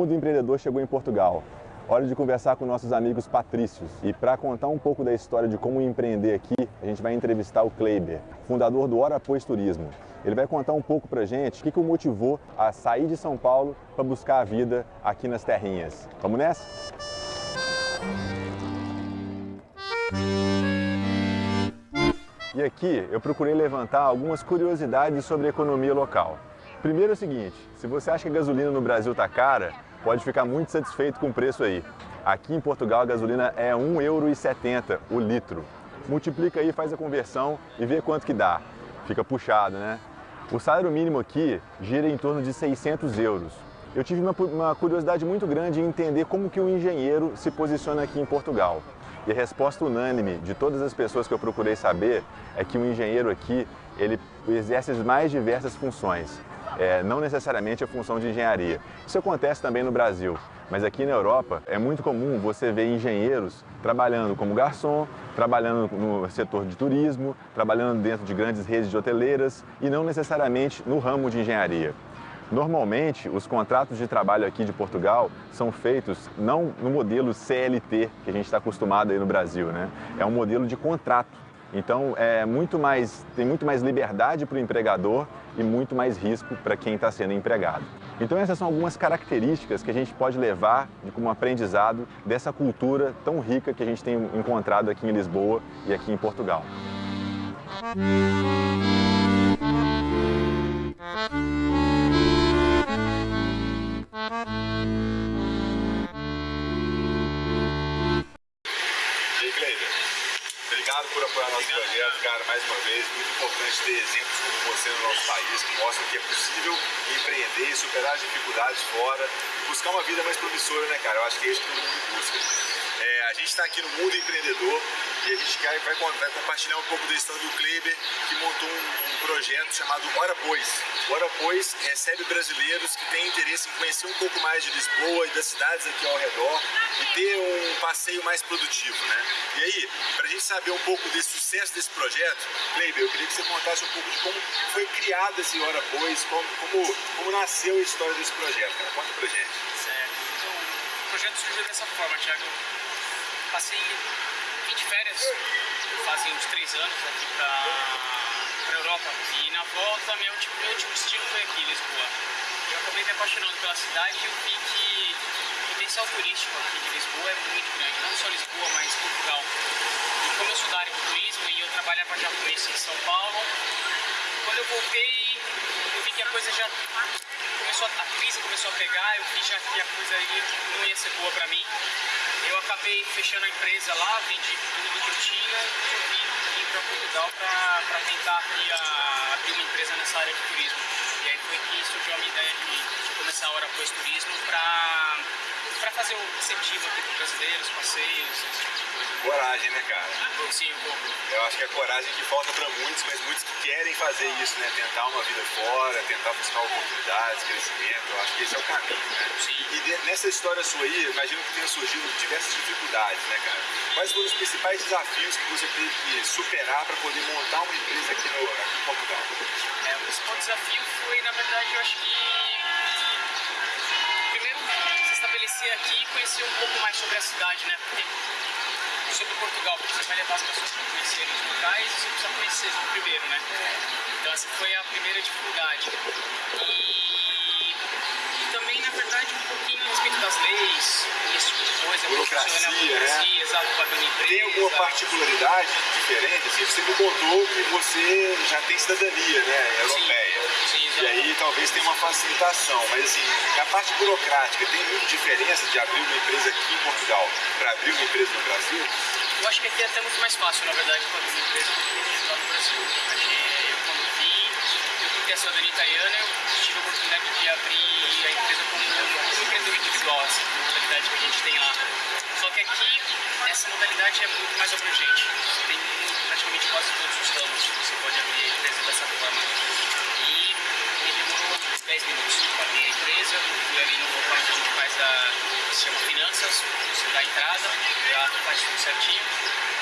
mundo empreendedor chegou em Portugal. Hora de conversar com nossos amigos patrícios. E para contar um pouco da história de como empreender aqui, a gente vai entrevistar o Kleiber, fundador do Hora Pois Turismo. Ele vai contar um pouco pra gente o que, que o motivou a sair de São Paulo para buscar a vida aqui nas terrinhas. Vamos nessa? E aqui eu procurei levantar algumas curiosidades sobre a economia local. Primeiro é o seguinte, se você acha que a gasolina no Brasil está cara, pode ficar muito satisfeito com o preço aí. Aqui em Portugal a gasolina é 1,70€ o litro. Multiplica aí, faz a conversão e vê quanto que dá. Fica puxado, né? O salário mínimo aqui gira em torno de 600 euros. Eu tive uma, uma curiosidade muito grande em entender como que o engenheiro se posiciona aqui em Portugal. E a resposta unânime de todas as pessoas que eu procurei saber é que o engenheiro aqui ele exerce as mais diversas funções, é, não necessariamente a função de engenharia. Isso acontece também no Brasil, mas aqui na Europa é muito comum você ver engenheiros trabalhando como garçom, trabalhando no setor de turismo, trabalhando dentro de grandes redes de hoteleiras e não necessariamente no ramo de engenharia. Normalmente, os contratos de trabalho aqui de Portugal são feitos não no modelo CLT, que a gente está acostumado aí no Brasil, né? É um modelo de contrato. Então, é muito mais, tem muito mais liberdade para o empregador e muito mais risco para quem está sendo empregado. Então, essas são algumas características que a gente pode levar como aprendizado dessa cultura tão rica que a gente tem encontrado aqui em Lisboa e aqui em Portugal. Ter exemplos como você no nosso país, que mostram que é possível empreender, superar as dificuldades fora, buscar uma vida mais promissora, né, cara? Eu acho que é isso que todo mundo busca. É, a gente está aqui no mundo empreendedor e a gente vai, vai, vai, compartilhar um pouco da história do Kleber, que montou um, um projeto chamado Hora Pois. Hora Pois recebe brasileiros que têm interesse em conhecer um pouco mais de Lisboa e das cidades aqui ao redor e ter um passeio mais produtivo, né? E aí, para a gente saber um pouco desse sucesso desse projeto, Kleber, eu queria que você contasse um pouco de como foi criado esse Hora Pois, como, como, como nasceu a história desse projeto, cara. Conta pra gente. Certo. Então, o projeto surgiu dessa forma, Thiago passei 20 férias, fazem uns 3 anos aqui pra, pra Europa. E na volta, meu último, meu último destino foi aqui, Lisboa. Eu acabei me apaixonando pela cidade e eu vi que o potencial turístico aqui de Lisboa é muito grande. Não só Lisboa, mas Portugal. E como eu sou da área do turismo e eu trabalhava já com isso em São Paulo, eu eu vi que a coisa já começou a, a crise começou a pegar, eu vi já que a coisa aí não ia ser boa para mim. Eu acabei fechando a empresa lá, vendi tudo que eu tinha e ir para Portugal para tentar aqui a, abrir uma empresa nessa área de turismo. E aí foi que surgiu a minha ideia de, começar a Hora Pois Turismo para fazer o incentivo aqui para brasileiros, passeios, esse tipo de coisa. Coragem, né, cara? Sim, um pouco. Eu acho que é a coragem que falta para muitos, mas muitos que querem fazer isso, né? Tentar uma vida fora, tentar buscar oportunidades, crescimento. Eu acho que esse é o caminho, né? Sim. E de, nessa história sua aí, eu imagino que tenha surgido diversas dificuldades, né, cara? Quais foram os principais desafios que você teve que superar para poder montar uma empresa aqui, no, aqui em Portugal? É, o principal desafio foi, na verdade, eu acho que estabelecer aqui e conhecer um pouco mais sobre a cidade, né? Porque sobre Portugal, porque você vai levar as pessoas para conhecerem os locais e você precisa conhecer primeiro, né? Então essa foi a primeira dificuldade. E, também, na verdade, um pouquinho a respeito das leis, esse tipo de coisa, burocracia, a né? burocracia, exato, pagando empresa. Tem alguma particularidade diferente? Assim, você me contou que você já tem cidadania, né? Europeia. Sim, exato. E aí talvez tenha uma facilitação, mas assim, na parte burocrática, tem muita diferença de abrir uma empresa aqui em Portugal para abrir uma empresa no Brasil? Eu acho que aqui é até muito mais fácil, na verdade, para abrir uma empresa do que lá no Brasil. Eu, quando vim, eu ter a cidadania italiana, eu tive a oportunidade de abrir a empresa como um empreendedor individual, assim, modalidade que a gente tem lá. Só que aqui, essa modalidade é muito mais abrangente. Tem praticamente quase todos os ramos que você pode abrir a empresa dessa forma. E me demorou 10 minutos para abrir a empresa, fui ali no local onde a gente faz a, se chama finanças, você dá a entrada, já faz tudo certinho.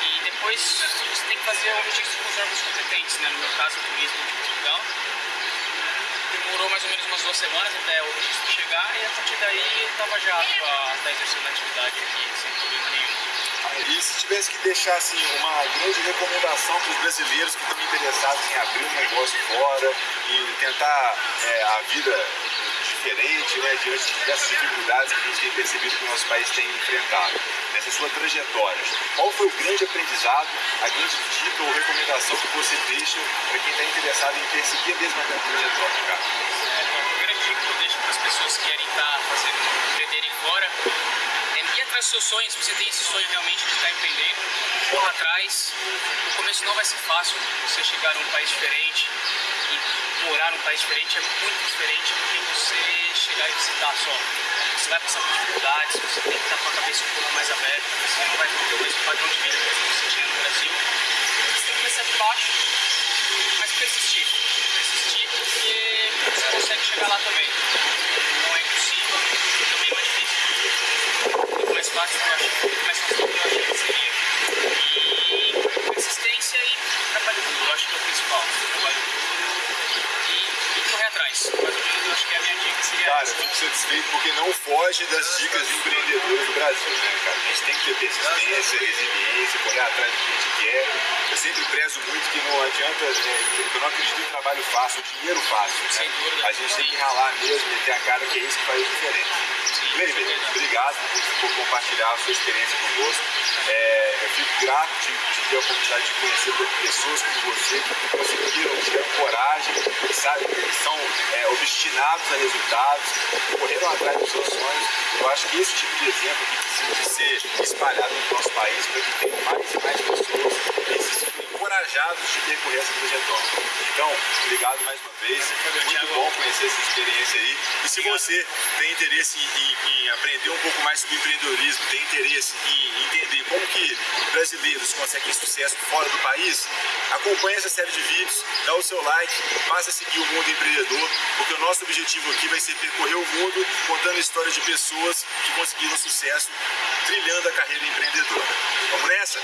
E depois você tem que fazer o registro com os órgãos competentes, né? no meu caso, o turismo de Portugal. Demorou mais ou menos umas duas semanas até o registro chegar e a partir daí eu estava já a estar exercendo a atividade aqui sem problema nenhum. E se tivesse que deixar assim, uma grande recomendação para os brasileiros que estão interessados em abrir um negócio fora e tentar é, a vida diferente, né, diante dessas dificuldades que a gente tem percebido que o nosso país tem enfrentado, nessa sua trajetória, qual foi o grande aprendizado, a grande dica ou recomendação que você deixa para quem está interessado em perseguir a mesma trajetória, cara? É, então, a grande dica que eu deixo para as pessoas que querem estar tá fazendo, empreenderem fora, atrás dos seus sonhos, se você tem esse sonho realmente de estar tá empreendendo, corra atrás, o começo não vai ser fácil, você chegar num país diferente, e morar num país diferente é muito diferente do que você chegar e visitar só. Você vai passar por dificuldades, você tem que estar com a cabeça um pouco mais aberta, você não vai ter o mesmo padrão de vida que você tinha no Brasil. Você tem que começar de baixo, mas persistir. Persistir porque você consegue chegar lá também. Não é impossível, também não é difícil. Muito mais que eu achei que seria. E persistência e trabalho duro, eu acho que é o principal. Trabalho duro atrás. Mas eu acho que a minha dica seria Cara, eu fico satisfeito porque não foge das dicas de empreendedores do Brasil, né, cara? A gente tem que ter persistência, resiliência, correr atrás do que a gente quer. Eu sempre prezo muito que não adianta, né, eu não acredito em trabalho fácil, dinheiro fácil. Né? Sem dúvida. A gente tem que ralar mesmo, meter a cara, que é isso que faz diferença. Gleiber, obrigado por compartilhar a sua experiência conosco. É, eu fico grato de, de, ter a oportunidade de conhecer pessoas como você que conseguiram, tiveram coragem, sabe, que são é, obstinados a resultados, correram atrás dos seus sonhos. Eu acho que esse tipo de exemplo aqui precisa ser espalhado no nosso país para que tenham mais e mais pessoas encorajados de percorrer essa trajetória. Então, obrigado mais uma vez. Muito bom conhecer essa experiência aí. E se você tem interesse em, em aprender um pouco mais sobre empreendedorismo, tem interesse em entender como que brasileiros conseguem sucesso fora do país, acompanhe essa série de vídeos, dá o seu like, passa a seguir o Mundo Empreendedor, porque o nosso objetivo aqui vai ser percorrer o mundo contando histórias de pessoas que conseguiram sucesso trilhando a carreira empreendedora. Vamos nessa?